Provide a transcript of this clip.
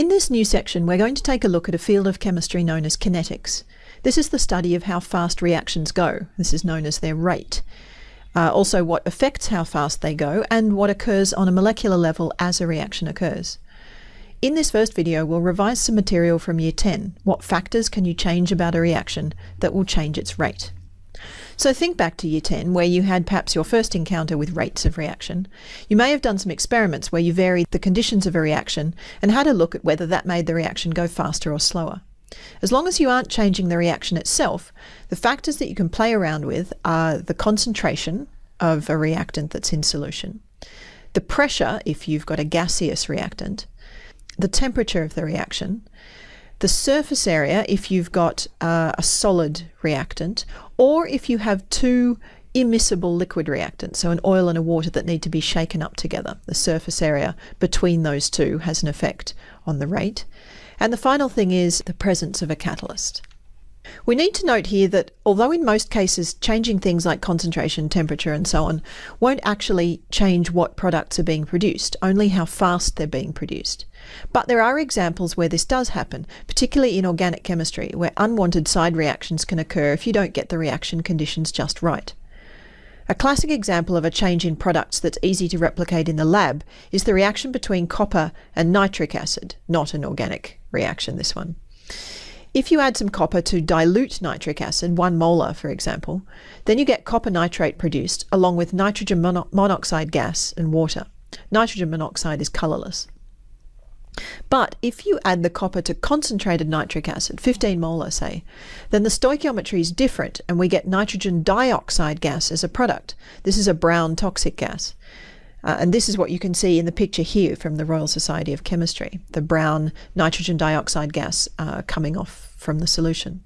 In this new section, we're going to take a look at a field of chemistry known as kinetics. This is the study of how fast reactions go. This is known as their rate. Uh, also, what affects how fast they go and what occurs on a molecular level as a reaction occurs. In this first video, we'll revise some material from Year 10. What factors can you change about a reaction that will change its rate? So think back to year 10 where you had perhaps your first encounter with rates of reaction. You may have done some experiments where you varied the conditions of a reaction and had a look at whether that made the reaction go faster or slower. As long as you aren't changing the reaction itself, the factors that you can play around with are the concentration of a reactant that's in solution, the pressure if you've got a gaseous reactant, the temperature of the reaction, the surface area if you've got uh, a solid reactant, or if you have two immiscible liquid reactants, so an oil and a water that need to be shaken up together. The surface area between those two has an effect on the rate. And the final thing is the presence of a catalyst. We need to note here that although in most cases changing things like concentration, temperature and so on won't actually change what products are being produced, only how fast they're being produced. But there are examples where this does happen, particularly in organic chemistry, where unwanted side reactions can occur if you don't get the reaction conditions just right. A classic example of a change in products that's easy to replicate in the lab is the reaction between copper and nitric acid, not an organic reaction this one. If you add some copper to dilute nitric acid, one molar for example, then you get copper nitrate produced along with nitrogen mono monoxide gas and water. Nitrogen monoxide is colourless. But if you add the copper to concentrated nitric acid, 15 molar say, then the stoichiometry is different and we get nitrogen dioxide gas as a product. This is a brown toxic gas. Uh, and this is what you can see in the picture here from the Royal Society of Chemistry, the brown nitrogen dioxide gas uh, coming off from the solution.